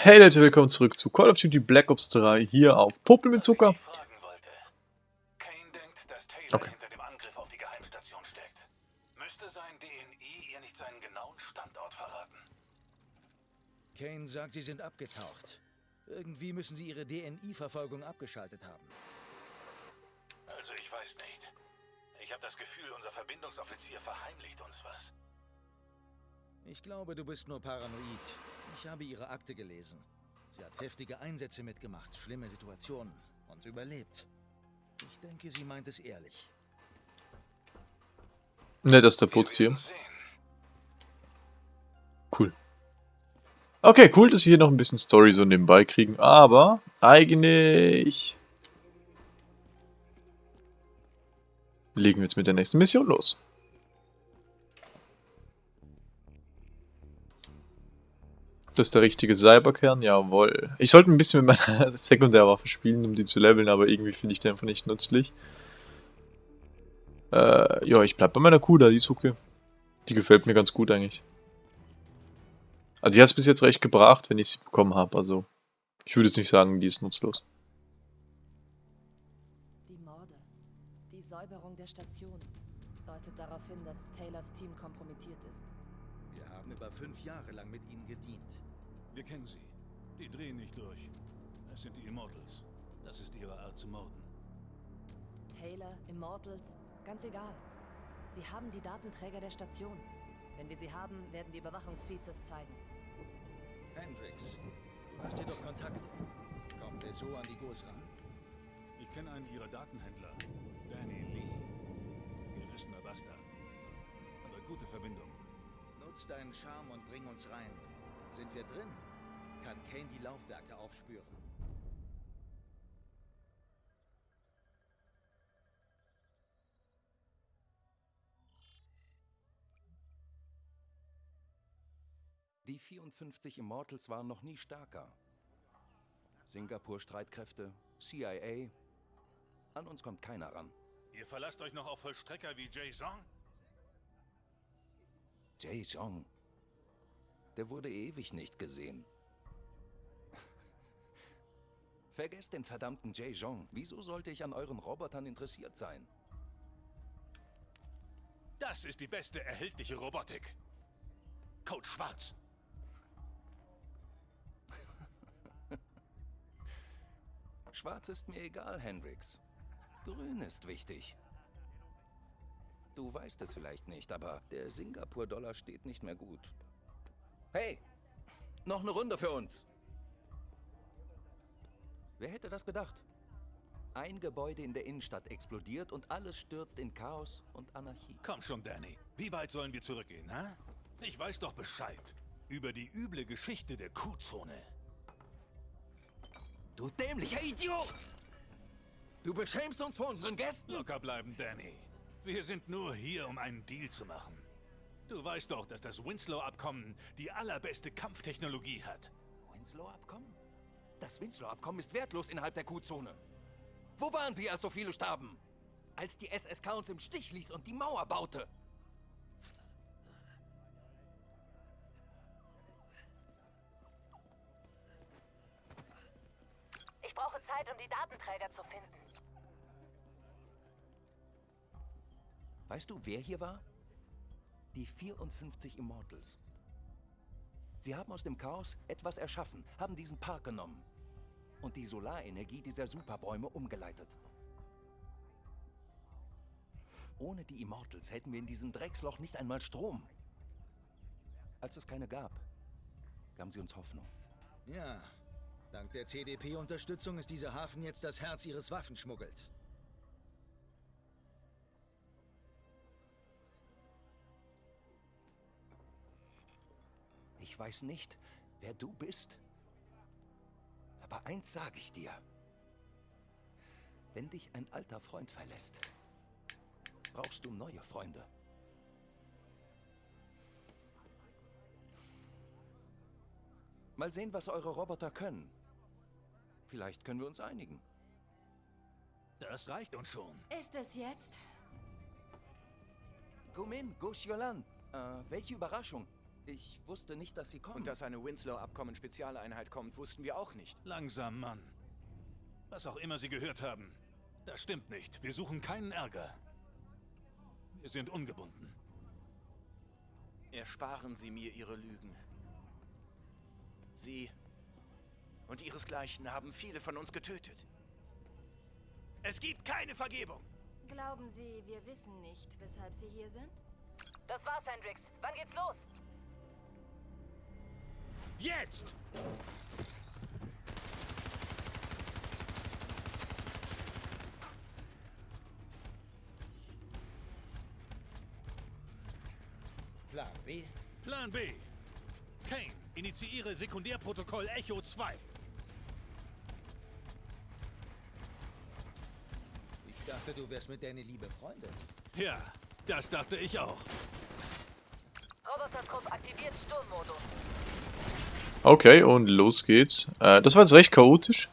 Hey Leute, willkommen zurück zu Call of Duty Black Ops 3 hier auf Popel mit Zucker. Kane denkt, dass Taylor Okay. hinter dem Angriff auf die Geheimstation steckt. Müsste sein DNI ihr nicht seinen genauen Standort verraten. Kane sagt, sie sind abgetaucht. Irgendwie müssen sie ihre DNI-Verfolgung abgeschaltet haben. Also ich weiß nicht. Ich habe das Gefühl, unser Verbindungsoffizier verheimlicht uns was. Ich glaube, du bist nur paranoid. Ich habe ihre Akte gelesen. Sie hat heftige Einsätze mitgemacht, schlimme Situationen und überlebt. Ich denke, sie meint es ehrlich. Ne, das ist der Putztier. Cool. Okay, cool, dass wir hier noch ein bisschen Story so nebenbei kriegen, aber eigentlich legen wir jetzt mit der nächsten Mission los. Das ist der richtige Cyberkern, jawohl. Ich sollte ein bisschen mit meiner Sekundärwaffe spielen, um die zu leveln, aber irgendwie finde ich die einfach nicht nützlich. Äh, ja, ich bleib bei meiner Kuh da, die ist okay. Die gefällt mir ganz gut eigentlich. Also die hat es bis jetzt recht gebracht, wenn ich sie bekommen habe. Also ich würde jetzt nicht sagen, die ist nutzlos. Die Morde. Die Säuberung der Station deutet darauf hin, dass Taylors Team kompromittiert ist. Wir haben über fünf Jahre lang mit ihnen gedient. Wir kennen sie. Die drehen nicht durch. Es sind die Immortals. Das ist ihre Art zu morden. Taylor, Immortals, ganz egal. Sie haben die Datenträger der Station. Wenn wir sie haben, werden die Überwachungsfeeds es zeigen. Hendrix, du hast hier doch Kontakte. Kommt er so an die Gos ran? Ich kenne einen ihrer Datenhändler. Danny Lee. Gerissener Bastard. Aber gute Verbindung. Nutz deinen Charme und bring uns rein. Sind wir drin? Kann Kane die Laufwerke aufspüren. Die 54 Immortals waren noch nie stärker. Singapur-Streitkräfte, CIA. An uns kommt keiner ran. Ihr verlasst euch noch auf Vollstrecker wie Jay Zong? Jay Jong. Der wurde ewig nicht gesehen. Vergesst den verdammten Jay Jong. Wieso sollte ich an euren Robotern interessiert sein? Das ist die beste erhältliche Robotik. Code Schwarz. Schwarz ist mir egal, Hendrix. Grün ist wichtig. Du weißt es vielleicht nicht, aber der Singapur-Dollar steht nicht mehr gut. Hey, noch eine Runde für uns. Wer hätte das gedacht? Ein Gebäude in der Innenstadt explodiert und alles stürzt in Chaos und Anarchie. Komm schon, Danny. Wie weit sollen wir zurückgehen, hä? Ich weiß doch Bescheid. Über die üble Geschichte der Kuhzone. Du dämlicher Idiot! Du beschämst uns vor unseren Gästen! Locker bleiben, Danny. Wir sind nur hier, um einen Deal zu machen. Du weißt doch, dass das Winslow-Abkommen die allerbeste Kampftechnologie hat. Winslow-Abkommen? Das Winslow-Abkommen ist wertlos innerhalb der Q-Zone. Wo waren Sie, als so viele starben? Als die SSK uns im Stich ließ und die Mauer baute. Ich brauche Zeit, um die Datenträger zu finden. Weißt du, wer hier war? Die 54 Immortals. Sie haben aus dem Chaos etwas erschaffen, haben diesen Park genommen und die Solarenergie dieser Superbäume umgeleitet. Ohne die Immortals hätten wir in diesem Drecksloch nicht einmal Strom. Als es keine gab, gaben sie uns Hoffnung. Ja, dank der CDP-Unterstützung ist dieser Hafen jetzt das Herz ihres Waffenschmuggels. Ich weiß nicht, wer du bist. Aber eins sage ich dir. Wenn dich ein alter Freund verlässt, brauchst du neue Freunde. Mal sehen, was eure Roboter können. Vielleicht können wir uns einigen. Das reicht uns schon. Ist es jetzt? Gumin, Gush Yolan. Äh, welche Überraschung. Ich wusste nicht, dass sie kommen. Und dass eine Winslow-Abkommen-Spezialeinheit kommt, wussten wir auch nicht. Langsam, Mann. Was auch immer Sie gehört haben, das stimmt nicht. Wir suchen keinen Ärger. Wir sind ungebunden. Ersparen Sie mir Ihre Lügen. Sie und Ihresgleichen haben viele von uns getötet. Es gibt keine Vergebung. Glauben Sie, wir wissen nicht, weshalb Sie hier sind? Das war's, Hendrix. Wann geht's los? Jetzt! Plan B? Plan B. Kane, initiiere Sekundärprotokoll Echo 2. Ich dachte, du wärst mit Danny liebe Freunde. Ja, das dachte ich auch. Robotertrupp aktiviert Sturmmodus. Okay, und los geht's. Äh, das war jetzt recht chaotisch.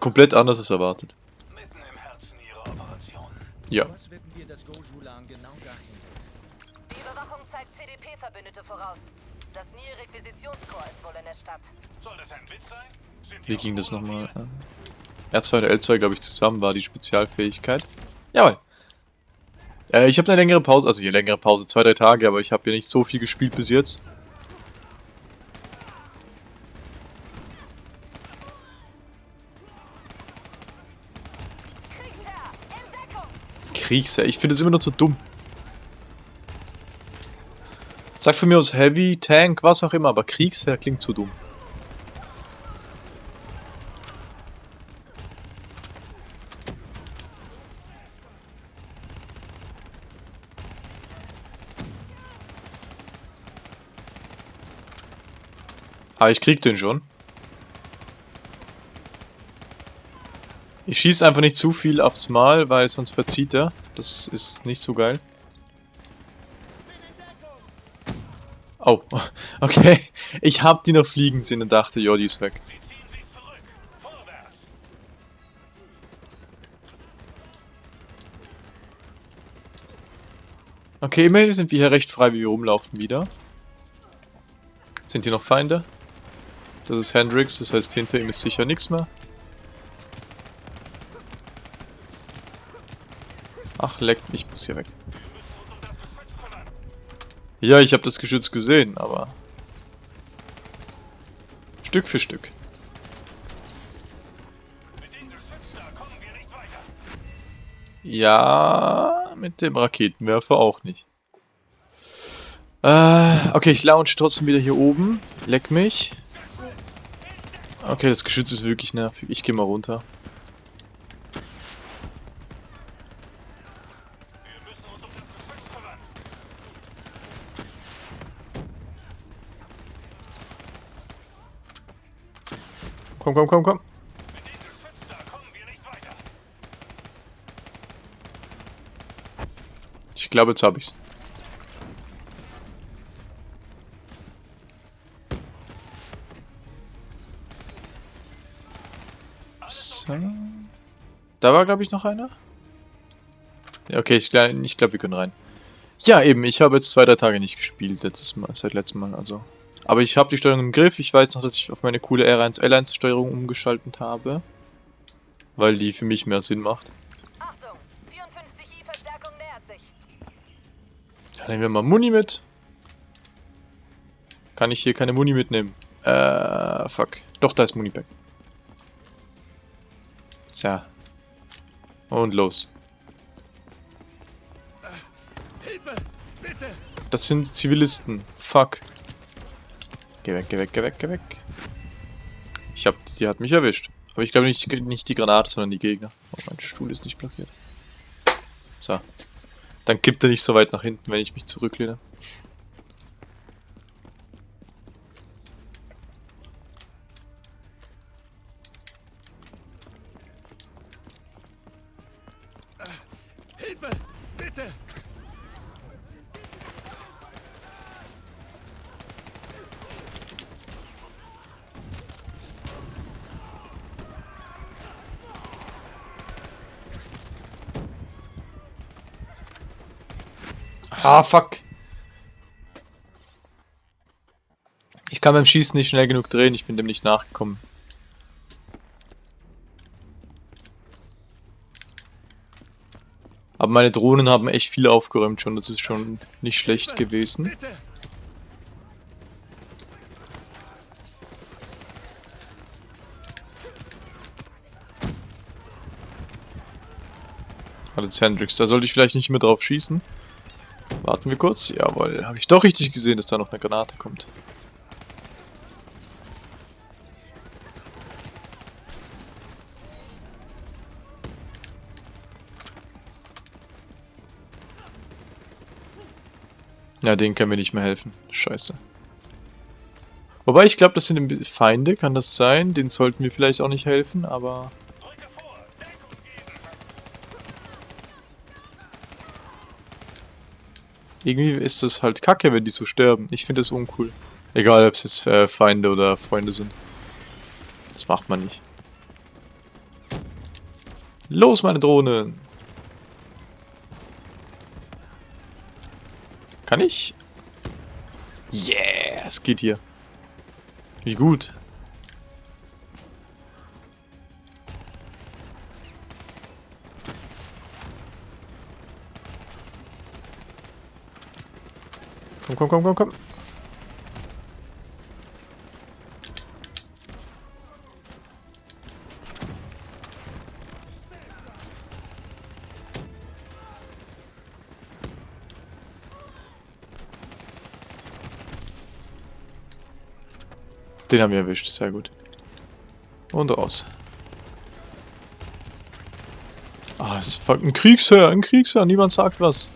Komplett anders als erwartet. Ja. Die Überwachung zeigt CDP-Verbündete voraus. Das Nil-Requisitionskorps ist wohl in der Stadt. Soll das ein Witz sein? Wie ging das nochmal? Äh, R2 und L2, glaube ich, zusammen war die Spezialfähigkeit. Jawohl. Äh, ich habe eine längere Pause, also hier längere Pause, zwei, drei Tage, aber ich habe hier nicht so viel gespielt bis jetzt. Kriegsherr, ich finde es immer noch so dumm. Sag von mir aus Heavy, Tank, was auch immer, aber Kriegsherr klingt zu dumm. Ah, ich krieg den schon. Ich schieße einfach nicht zu viel aufs Mal, weil sonst verzieht er. Das ist nicht so geil. Oh, okay. Ich hab die noch fliegen sehen und dachte, ja, die ist weg. Okay, immerhin sind wir hier recht frei, wie wir rumlaufen wieder. Sind hier noch Feinde? Das ist Hendrix, das heißt, hinter ihm ist sicher nichts mehr. Ach, leckt, ich muss hier weg. Ja, ich habe das Geschütz gesehen, aber... Stück für Stück. Ja, mit dem Raketenwerfer auch nicht. Äh, okay, ich launch trotzdem wieder hier oben. Leck mich. Okay, das Geschütz ist wirklich nervig. Ich gehe mal runter. Komm, komm, komm, komm. Ich glaube, jetzt hab ich's. Da war, glaube ich, noch einer. Ja, okay, ich, ich glaube, wir können rein. Ja, eben, ich habe jetzt zwei, drei Tage nicht gespielt, letztes Mal, seit letztem Mal, also. Aber ich habe die Steuerung im Griff. Ich weiß noch, dass ich auf meine coole R1L1-Steuerung umgeschaltet habe. Weil die für mich mehr Sinn macht. Achtung! 54i Verstärkung nähert sich. Ja, nehmen wir mal Muni mit. Kann ich hier keine Muni mitnehmen? Äh, fuck. Doch, da ist Munipack. So. Und los. Hilfe! Bitte! Das sind Zivilisten. Fuck. Geh weg, geh weg, geh weg, geh weg. Ich hab, die hat mich erwischt. Aber ich glaube nicht, nicht die Granate, sondern die Gegner. Oh, mein Stuhl ist nicht blockiert. So. Dann kippt er nicht so weit nach hinten, wenn ich mich zurücklehne. Ah, fuck. Ich kann beim Schießen nicht schnell genug drehen, ich bin dem nicht nachgekommen. Aber meine Drohnen haben echt viel aufgeräumt schon, das ist schon nicht schlecht gewesen. Bitte! Alles Hendrix, da sollte ich vielleicht nicht mehr drauf schießen. Warten wir kurz. Jawohl, habe ich doch richtig gesehen, dass da noch eine Granate kommt. Ja, denen können wir nicht mehr helfen. Scheiße. Wobei, ich glaube, das sind Feinde, kann das sein? Den sollten wir vielleicht auch nicht helfen, aber... Irgendwie ist das halt kacke, wenn die so sterben. Ich finde das uncool. Egal, ob es jetzt äh, Feinde oder Freunde sind. Das macht man nicht. Los, meine Drohnen! Kann ich? Yeah, es geht hier. Wie gut. Komm, komm, komm, komm, komm. Den haben wir erwischt, sehr gut. Und raus. Ah, es ist ein Kriegsherr, ein Kriegsherr, niemand sagt was.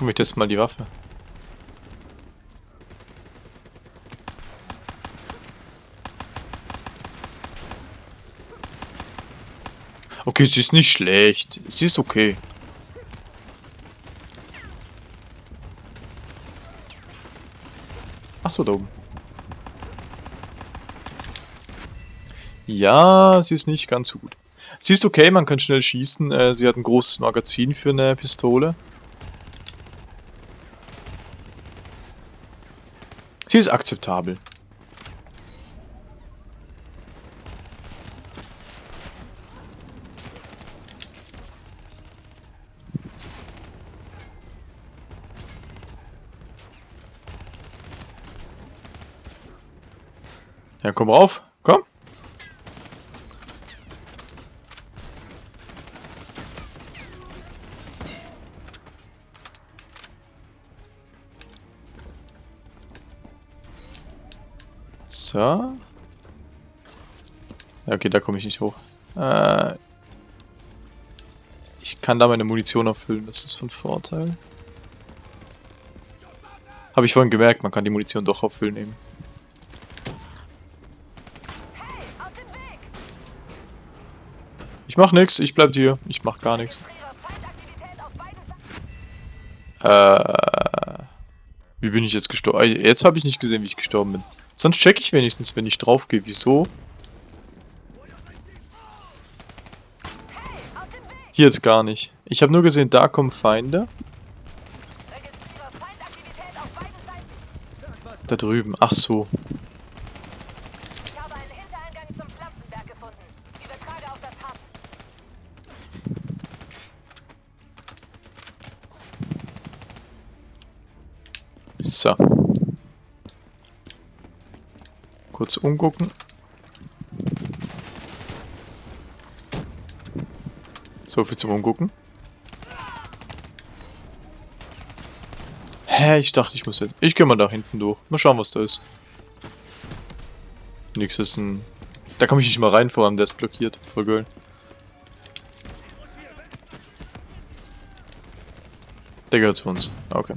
Komm, ich teste mal die Waffe. Okay, sie ist nicht schlecht. Sie ist okay. Ach so, da oben. Ja, sie ist nicht ganz so gut. Sie ist okay, man kann schnell schießen. Äh, sie hat ein großes Magazin für eine Pistole. Sie ist akzeptabel. Ja, komm rauf. So. Ja, okay, da komme ich nicht hoch. Äh, ich kann da meine Munition auffüllen, das ist von Vorteil. Habe ich vorhin gemerkt, man kann die Munition doch auffüllen Weg! Ich mach nix, ich bleib hier. Ich mach gar nichts. Äh, wie bin ich jetzt gestorben? Äh, Jetzt habe ich nicht gesehen, wie ich gestorben bin. Sonst check ich wenigstens, wenn ich drauf gehe. Wieso? Hier jetzt gar nicht. Ich habe nur gesehen, da kommen Feinde. Da drüben. Ach so. Ich habe einen Hintereingang zum Pflanzenberg gefunden. Übertrage auf das Hub. So. Kurz umgucken. So viel zum Umgucken. Hä, ich dachte, ich muss jetzt... Ich gehe mal da hinten durch. Mal schauen, was da ist. Nix ist ein... Da komme ich nicht mal rein, vor allem der ist blockiert. Voll geil. Der gehört zu uns. Okay.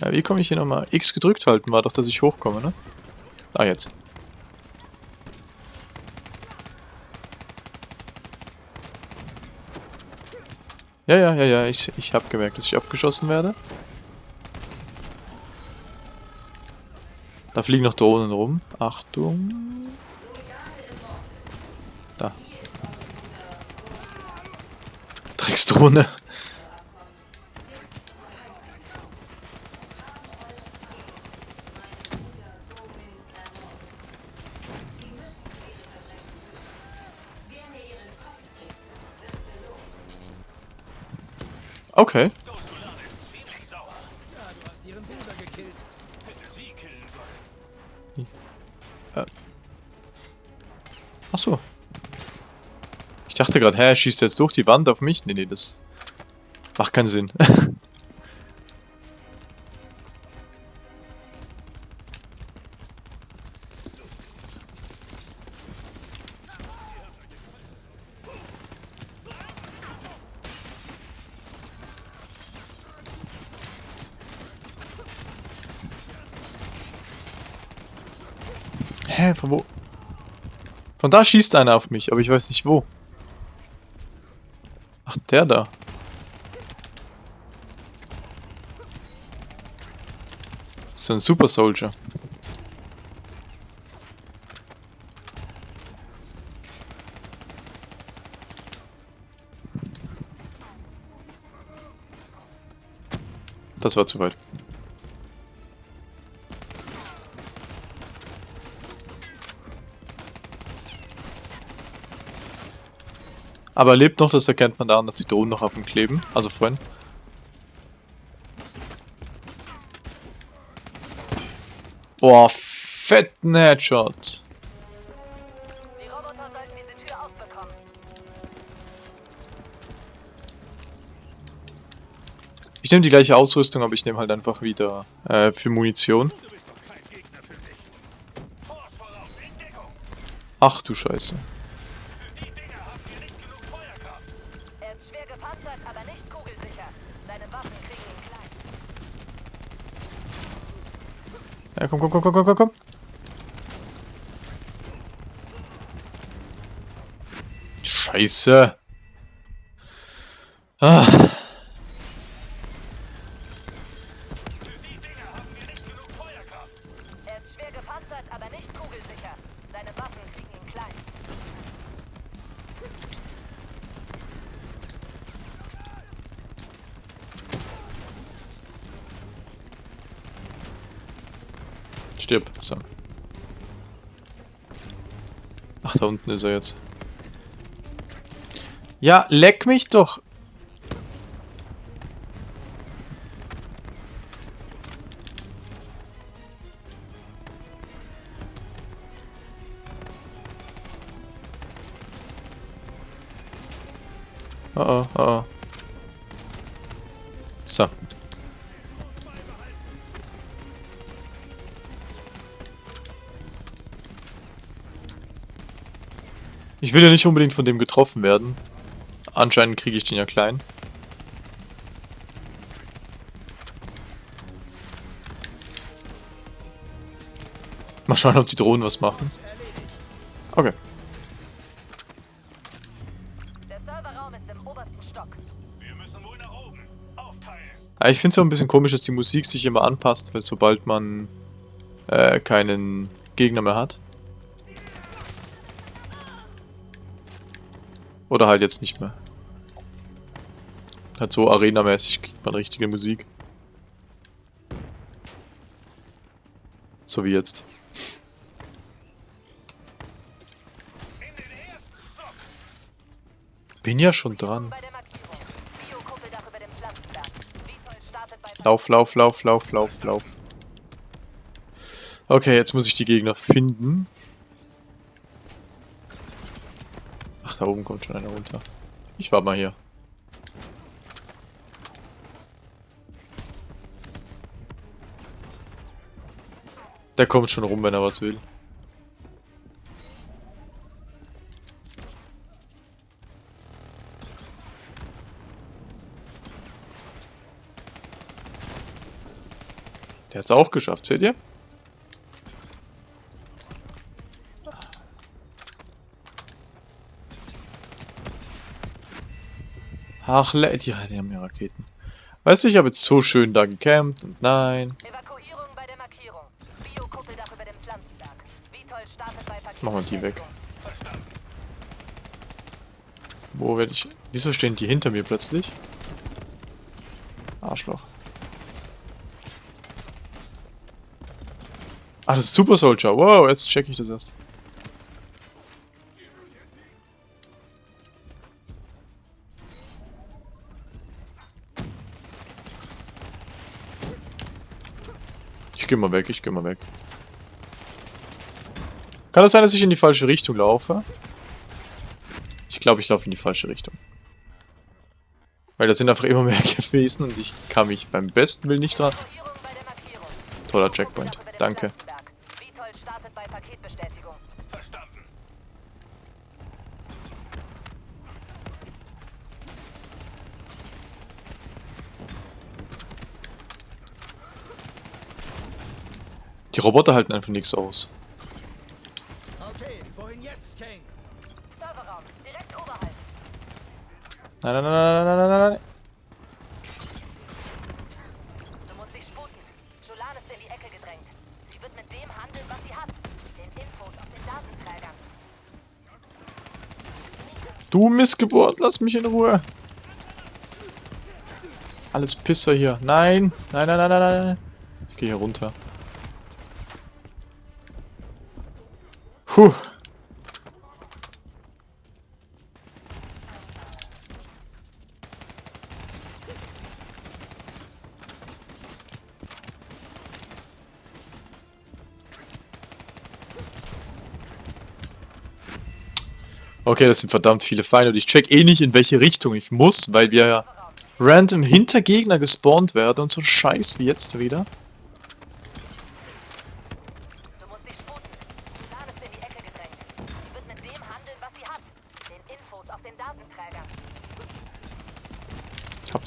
Ja, wie komme ich hier nochmal? X gedrückt halten war doch, dass ich hochkomme, ne? Ah, jetzt. Ja, ja, ja, ja, ich, ich habe gemerkt, dass ich abgeschossen werde. Da fliegen noch Drohnen rum. Achtung. Drecksdrohne. Killen sollen. Ach so. Ich dachte gerade, hä, er schießt jetzt durch die Wand auf mich? Nee, nee, das macht keinen Sinn. Von da schießt einer auf mich, aber ich weiß nicht wo. Ach, der da. So ein Super Soldier. Das war zu weit. Aber er lebt noch, das erkennt man daran, dass die Drohnen noch auf ihm kleben. Also vorhin. Boah, fetten Headshot. Die Roboter sollten diese Tür aufbekommen. Ich nehme die gleiche Ausrüstung, aber ich nehme halt einfach wieder äh, für Munition. Ach du Scheiße. Komm, komm, komm, komm, komm, komm, komm. Scheiße. Ah. Die Dinger haben hier nicht genug Feuerkraft. Er ist schwer gepanzert, aber nicht kugelsicher. Seine Waffen kriegen ihn klein. So. Ach, da unten ist er jetzt. Ja, leck mich doch. Ich will ja nicht unbedingt von dem getroffen werden. Anscheinend kriege ich den ja klein. Mal schauen, ob die Drohnen was machen. Okay. Der Serverraum ist im obersten Stock. Wir müssen wohl nach oben. Aufteilen. Ja, ich finde es auch ein bisschen komisch, dass die Musik sich immer anpasst, weil sobald man äh, keinen Gegner mehr hat. Oder halt jetzt nicht mehr. Halt so arenamäßig kriegt man richtige Musik. So wie jetzt. Bin ja schon dran. Lauf, lauf, lauf, lauf, lauf, lauf. Okay, jetzt muss ich die Gegner finden. Ach, da oben kommt schon einer runter. Ich war mal hier. Der kommt schon rum, wenn er was will. Der hat's auch geschafft, seht ihr? Ach, le- die, die haben ja Raketen. Weißt du, ich habe jetzt so schön da gecampt und nein. Evakuierung bei der Markierung. Biokumpeldach über dem Pflanzenberg. Vitol startet bei Paket. Machen wir die weg. Wo werde ich... Wieso stehen die hinter mir plötzlich? Arschloch. Ah, das ist Super Soldier. Wow, jetzt check ich das erst. Geh mal weg, ich geh mal weg. Kann es sein, dass ich in die falsche Richtung laufe? Ich glaube, ich laufe in die falsche Richtung. Weil da sind einfach immer mehr gewesen und ich kann mich beim besten Willen nicht dran... Toller Checkpoint. Danke. Vitold startet bei Paketbestätigung. Die Roboter halten einfach nichts aus. Okay, wohin jetzt, Kane? Serverraum, direkt oberhalb. Nein, nein, nein, nein, nein, nein, nein, nein. Du musst dich sputen. Julan ist in die Ecke gedrängt. Sie wird mit dem handeln, was sie hat. Den Infos auf den Datenträgern. Du Missgeburt, lass mich in Ruhe. Alles Pisser hier. Nein, nein, nein, nein, nein, nein. Ich gehe hier runter. Puh. Okay, das sind verdammt viele Feinde und ich check eh nicht in welche Richtung ich muss, weil wir ja random hinter Gegner gespawnt werden und so scheiß wie jetzt wieder. Du musst dich sputen. Julan ist in die Ecke gedrängt. Sie wird mit dem handeln, was sie hat. Den Infos auf den Datenträgern.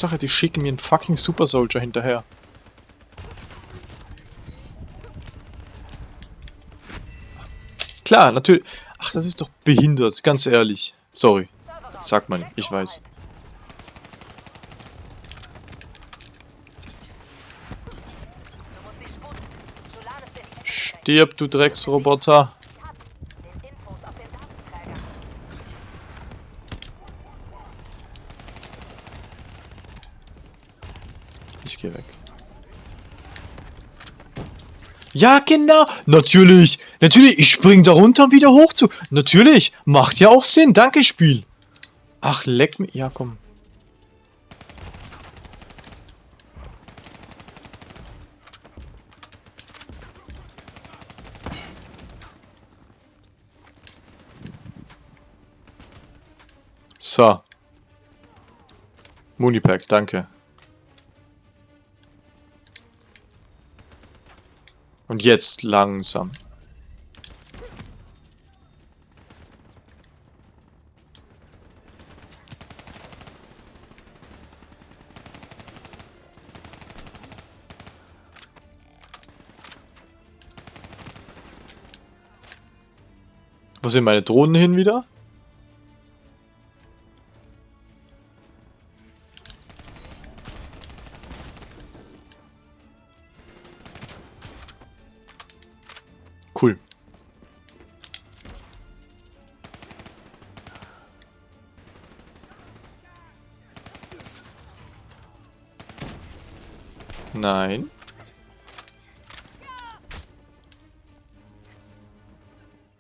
Hauptsache, die schicken mir einen fucking Super Soldier hinterher. Klar, natürlich. Ach, das ist doch behindert, ganz ehrlich. Sorry. Sagt man, ich weiß. Stirb, du Drecksroboter. Sie hat den Infos auf den Datenträgern. Ich geh weg. Ja, genau. Natürlich. Natürlich. Ich spring da runter, um wieder hoch zu. Natürlich. Macht ja auch Sinn. Danke, Spiel. Ach, leck mich. Ja, komm. So. Munipack, danke. Und jetzt langsam. Wo sind meine Drohnen hin wieder?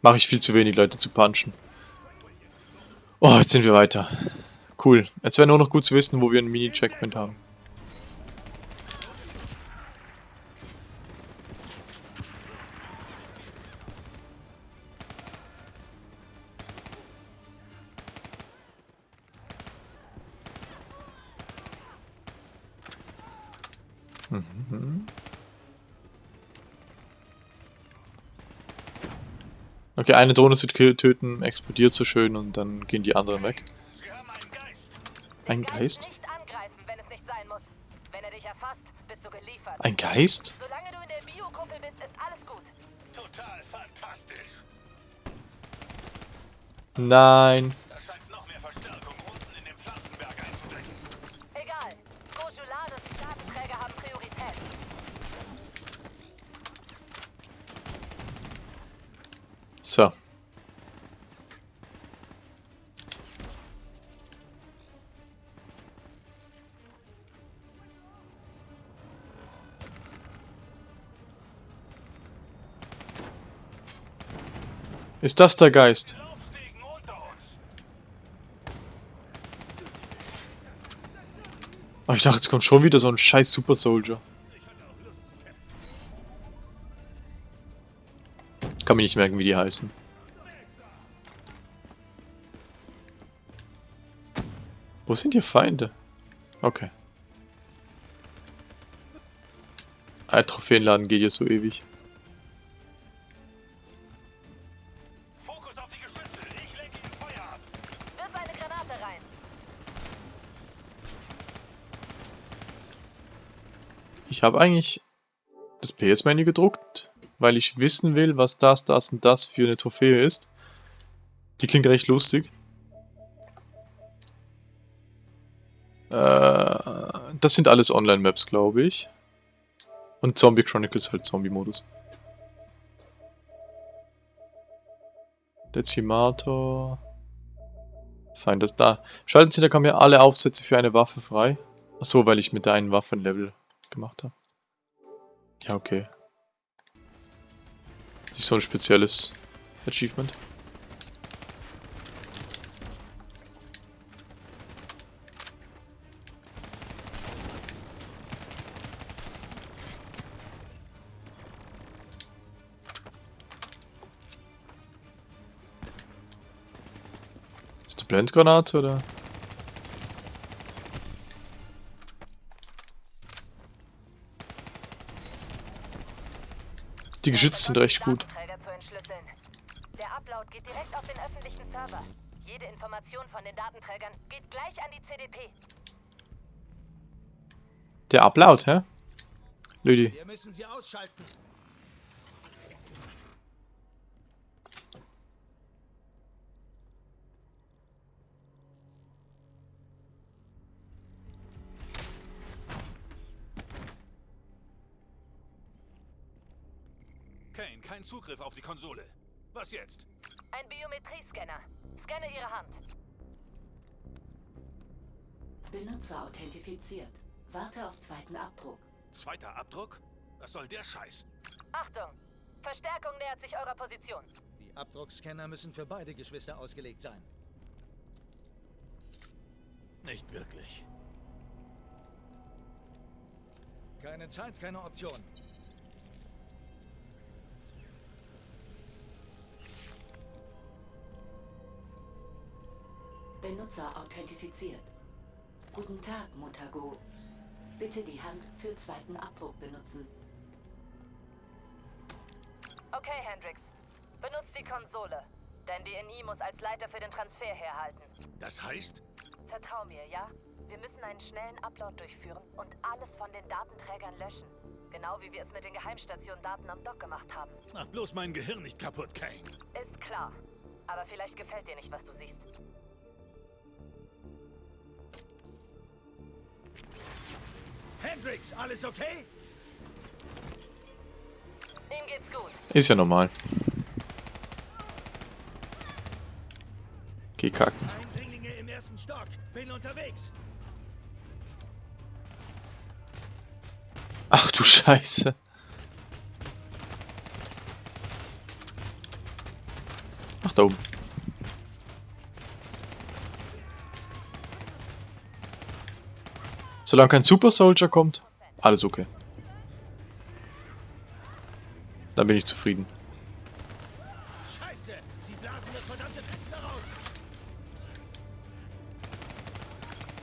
Mache ich viel zu wenig, Leute zu punchen. Oh, jetzt sind wir weiter. Cool. Jetzt wäre nur noch gut zu wissen, wo wir einen Mini-Checkpoint haben. Okay, eine Drohne zu tö- töten, explodiert so schön und dann gehen die anderen weg. Ein Geist? Erfasst. Ein Geist? Solange du in der Biokuppel bist, ist alles gut. Total fantastisch. Nein. Ist das der Geist? Ich dachte, jetzt kommt schon wieder so ein scheiß Super Soldier. Kann mir nicht merken, wie die heißen. Wo sind hier Feinde? Okay. Ein Trophäenladen geht hier so ewig. Ich habe eigentlich das PS-Menü gedruckt, weil ich wissen will, was das, das und das für eine Trophäe ist. Die klingt recht lustig. Äh, das sind alles Online-Maps, glaube ich. Und Zombie Chronicles halt Zombie-Modus. Dezimator. Feind das da. Schalten Sie, da kommen ja alle Aufsätze für eine Waffe frei. Achso, weil ich mit der einen Waffe ein Level gemacht habe. Ja, okay. Nicht so ein spezielles Achievement. Ist eine Blendgranate oder? Die Geschütze sind recht gut. Der Upload geht direkt auf den öffentlichen Server. Jede Information von den Datenträgern geht gleich an die CDP. Der Upload, hä? Lüdi. Wir müssen sie ausschalten. Kane, kein Zugriff auf die Konsole. Was jetzt? Ein Biometriescanner. Scanne Ihre Hand. Benutzer authentifiziert. Warte auf zweiten Abdruck. Zweiter Abdruck? Was soll der Scheiß? Achtung! Verstärkung nähert sich eurer Position. Die Abdruckscanner müssen für beide Geschwister ausgelegt sein. Nicht wirklich. Keine Zeit, keine Option. Benutzer authentifiziert. Guten Tag, Mutago. Bitte die Hand für zweiten Abdruck benutzen. Okay, Hendrix. Benutzt die Konsole. Denn die NI muss als Leiter für den Transfer herhalten. Das heißt? Vertrau mir, ja? Wir müssen einen schnellen Upload durchführen und alles von den Datenträgern löschen. Genau wie wir es mit den Geheimstationen-Daten am Dock gemacht haben. Mach bloß mein Gehirn nicht kaputt, Kane. Ist klar. Aber vielleicht gefällt dir nicht, was du siehst. Hendrix, alles okay? Ihm geht's gut. Ist ja normal. Geh kacken. Eindringlinge im ersten Stock. Bin unterwegs. Ach du Scheiße. Ach, da oben. Solange kein Super Soldier kommt, alles okay. Dann bin ich zufrieden. Scheiße! Sie blasen das verdammte Fenster raus!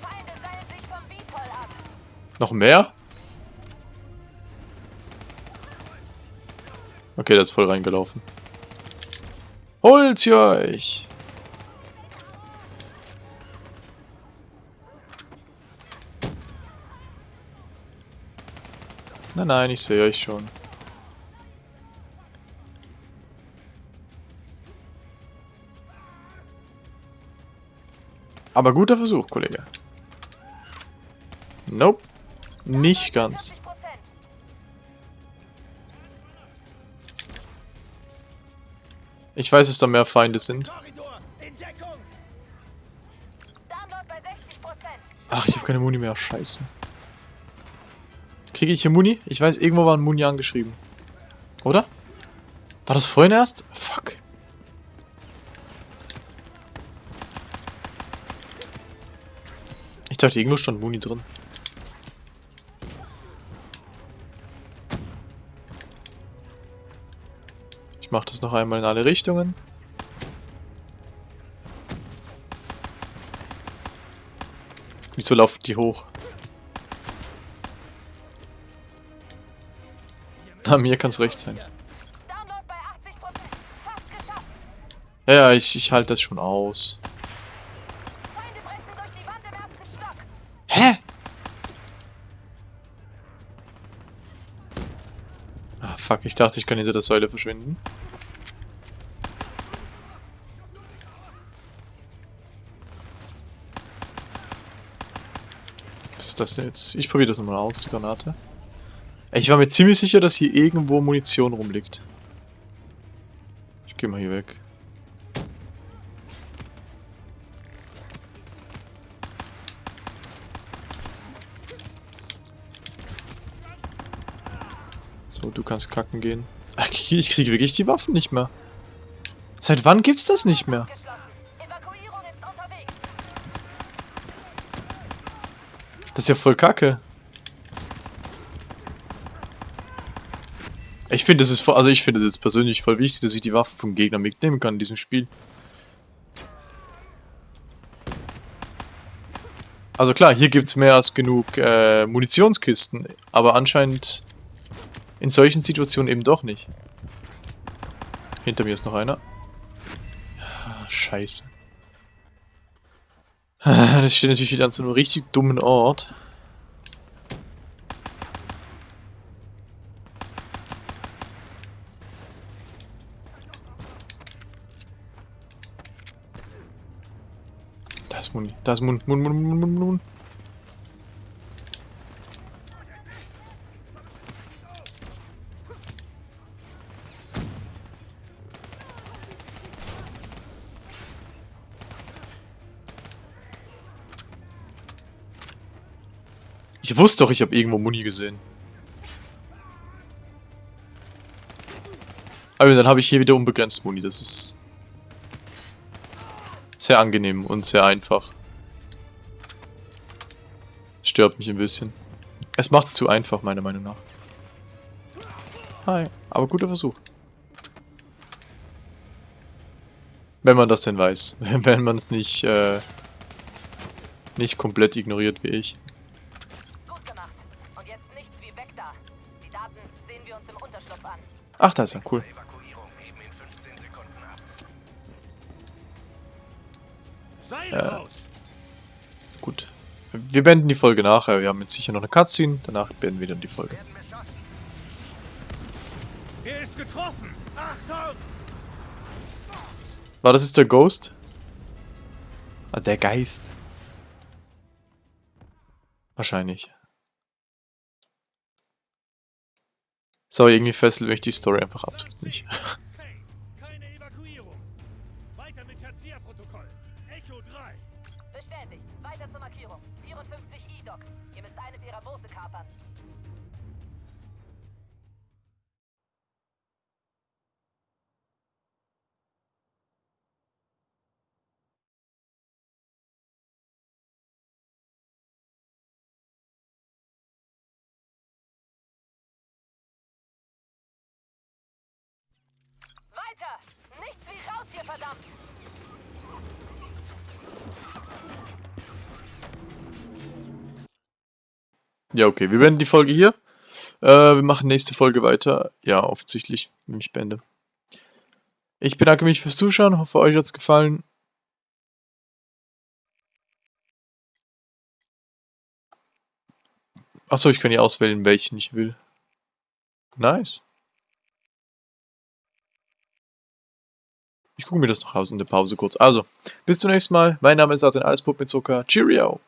Feinde seilen sich vom Vitol ab. Noch mehr? Okay, der ist voll reingelaufen. Holt sie euch! Nein, nein, ich sehe euch schon. Aber guter Versuch, Kollege. Nope. Nicht ganz. 40%. Ich weiß, dass da mehr Feinde sind. Korridor! In Deckung! Download bei 60%. Ach, ich habe keine Muni mehr. Scheiße. Kriege ich hier Muni? Ich weiß, irgendwo war ein Muni angeschrieben. Oder? War das vorhin erst? Fuck. Ich dachte, irgendwo stand Muni drin. Ich mache das noch einmal in alle Richtungen. Wieso laufen die hoch? Na, mir kann es recht sein. Download bei 80%. Fast geschafft. Ja, ja, ich, ich halte das schon aus. Hä? Ah, fuck, ich dachte, ich kann hinter der Säule verschwinden. Was ist das denn jetzt? Ich probiere das nochmal aus, die Granate. Ich war mir ziemlich sicher, dass hier irgendwo Munition rumliegt. Ich gehe mal hier weg. So, du kannst kacken gehen. Ach, ich kriege wirklich die Waffen nicht mehr. Seit wann gibt's das nicht mehr? Das ist ja voll kacke. Ich finde, das ist voll, also ich finde es jetzt persönlich voll wichtig, dass ich die Waffen vom Gegner mitnehmen kann in diesem Spiel. Also klar, hier gibt es mehr als genug äh, Munitionskisten, aber anscheinend in solchen Situationen eben doch nicht. Hinter mir ist noch einer. Ah, Scheiße. Das steht natürlich wieder an so einem richtig dummen Ort. Da ist Muni. Da ist Mun. Mun, Mun, Mun, Mun, Mun. Ich wusste doch, ich habe irgendwo Muni gesehen. Aber dann habe ich hier wieder unbegrenzt Muni. Das ist sehr angenehm und sehr einfach. Stört mich ein bisschen. Es macht es zu einfach, meiner Meinung nach. Hi, aber guter Versuch. Wenn man das denn weiß. Wenn man es nicht, äh, nicht komplett ignoriert wie ich. Gut gemacht. Und jetzt nichts wie weg da. Die Daten sehen wir uns im Unterschlupf an. Ach, da ist er, cool. Wir beenden die Folge nachher. Wir haben jetzt sicher noch eine Cutscene. Danach beenden wir dann die Folge. Er ist getroffen! Achtung! War das jetzt der Ghost? Ah, der Geist. Wahrscheinlich. So, irgendwie fesselt mich die Story einfach absolut nicht. Echo 3. Bestätigt. Weiter zur Markierung. 54 E-Doc. Ihr müsst eines ihrer Boote kapern. Weiter! Nichts wie raus hier, verdammt! Ja, okay, wir beenden die Folge hier. Äh, wir machen nächste Folge weiter. Ja, offensichtlich, wenn ich beende. Ich bedanke mich fürs Zuschauen, hoffe euch hat's gefallen. Achso, ich kann hier auswählen, welchen ich will. Nice. Ich gucke mir das noch aus in der Pause kurz. Also, bis zum nächsten Mal. Mein Name ist Arten Allespup mit Zucker. Cheerio!